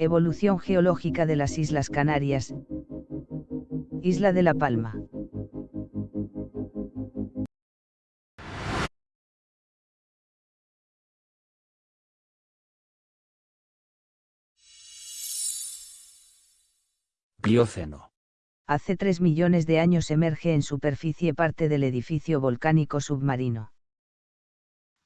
Evolución geológica de las Islas Canarias. Isla de la Palma. Plioceno. Hace 3 millones de años emerge en superficie parte del edificio volcánico submarino.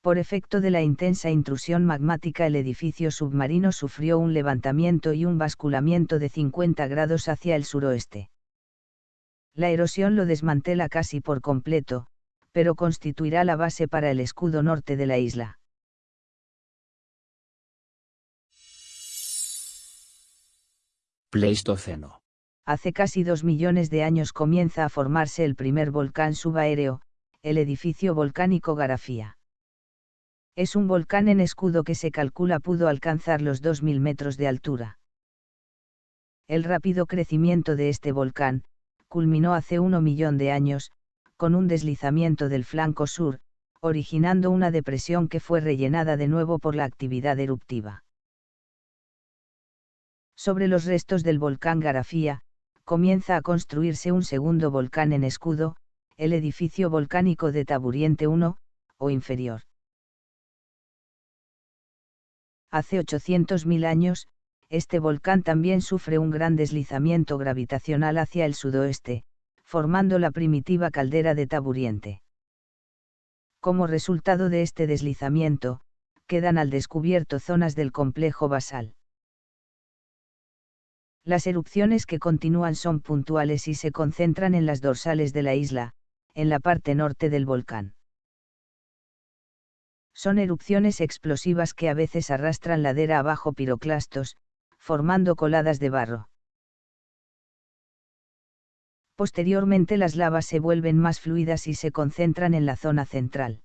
Por efecto de la intensa intrusión magmática el edificio submarino sufrió un levantamiento y un basculamiento de 50 grados hacia el suroeste. La erosión lo desmantela casi por completo, pero constituirá la base para el escudo norte de la isla. Pleistoceno. Hace casi dos millones de años comienza a formarse el primer volcán subaéreo, el edificio volcánico Garafía. Es un volcán en escudo que se calcula pudo alcanzar los 2.000 metros de altura. El rápido crecimiento de este volcán, culminó hace uno millón de años, con un deslizamiento del flanco sur, originando una depresión que fue rellenada de nuevo por la actividad eruptiva. Sobre los restos del volcán Garafía, comienza a construirse un segundo volcán en escudo, el edificio volcánico de Taburiente I, o inferior. Hace 800.000 años, este volcán también sufre un gran deslizamiento gravitacional hacia el sudoeste, formando la primitiva caldera de Taburiente. Como resultado de este deslizamiento, quedan al descubierto zonas del complejo basal. Las erupciones que continúan son puntuales y se concentran en las dorsales de la isla, en la parte norte del volcán. Son erupciones explosivas que a veces arrastran ladera abajo piroclastos, formando coladas de barro. Posteriormente las lavas se vuelven más fluidas y se concentran en la zona central.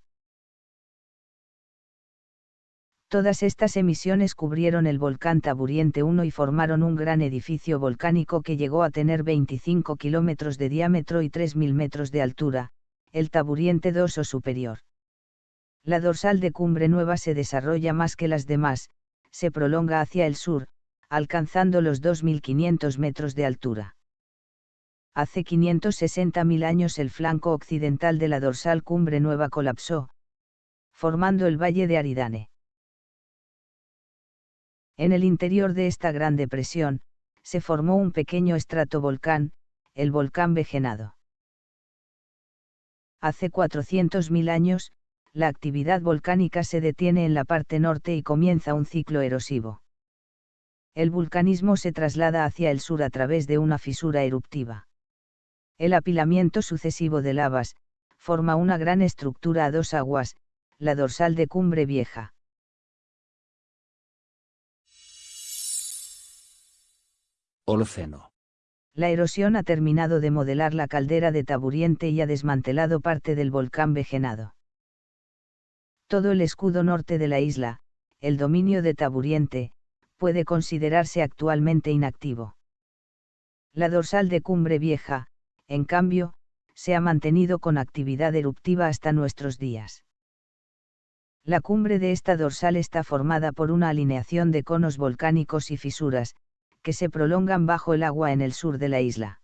Todas estas emisiones cubrieron el volcán Taburiente 1 y formaron un gran edificio volcánico que llegó a tener 25 kilómetros de diámetro y 3.000 metros de altura, el Taburiente 2 o superior. La dorsal de Cumbre Nueva se desarrolla más que las demás, se prolonga hacia el sur, alcanzando los 2.500 metros de altura. Hace 560.000 años el flanco occidental de la dorsal Cumbre Nueva colapsó, formando el valle de Aridane. En el interior de esta gran depresión, se formó un pequeño estratovolcán, el volcán Vejenado. Hace 400.000 años, la actividad volcánica se detiene en la parte norte y comienza un ciclo erosivo. El vulcanismo se traslada hacia el sur a través de una fisura eruptiva. El apilamiento sucesivo de lavas, forma una gran estructura a dos aguas, la dorsal de Cumbre Vieja. Holoceno. La erosión ha terminado de modelar la caldera de Taburiente y ha desmantelado parte del volcán Vejenado todo el escudo norte de la isla, el dominio de Taburiente, puede considerarse actualmente inactivo. La dorsal de Cumbre Vieja, en cambio, se ha mantenido con actividad eruptiva hasta nuestros días. La cumbre de esta dorsal está formada por una alineación de conos volcánicos y fisuras, que se prolongan bajo el agua en el sur de la isla.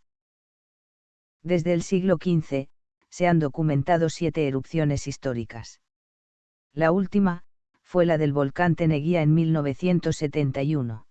Desde el siglo XV, se han documentado siete erupciones históricas. La última, fue la del volcán Teneguía en 1971.